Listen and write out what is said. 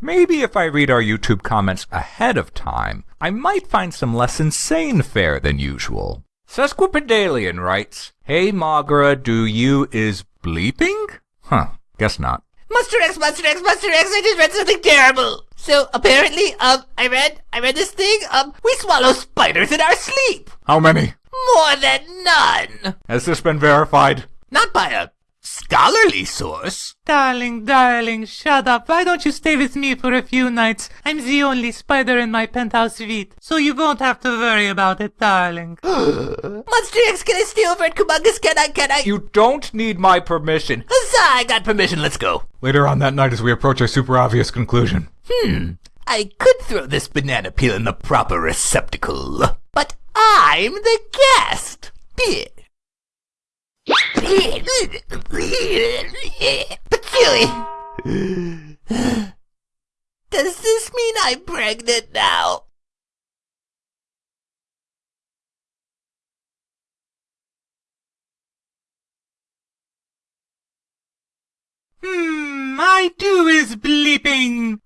Maybe if I read our YouTube comments ahead of time, I might find some less insane fare than usual. Sesquipedalian writes, Hey Magra, do you is bleeping? Huh, guess not. Monster X, Monster X, Monster X, I just read something terrible. So apparently, um, I read, I read this thing, um, we swallow spiders in our sleep. How many? More than none. Has this been verified? Not by a scholarly source. Darling, darling, shut up. Why don't you stay with me for a few nights? I'm the only spider in my penthouse suite, so you won't have to worry about it, darling. Monster X, can I stay over at Kumungus? Can I, can I? You don't need my permission. Huzzah, I got permission, let's go. Later on that night as we approach a super obvious conclusion. Hmm, I could throw this banana peel in the proper receptacle, but I'm the guest. Patchouli! Does this mean I'm pregnant now? Hmm, I do is bleeping. Bleep, bleep,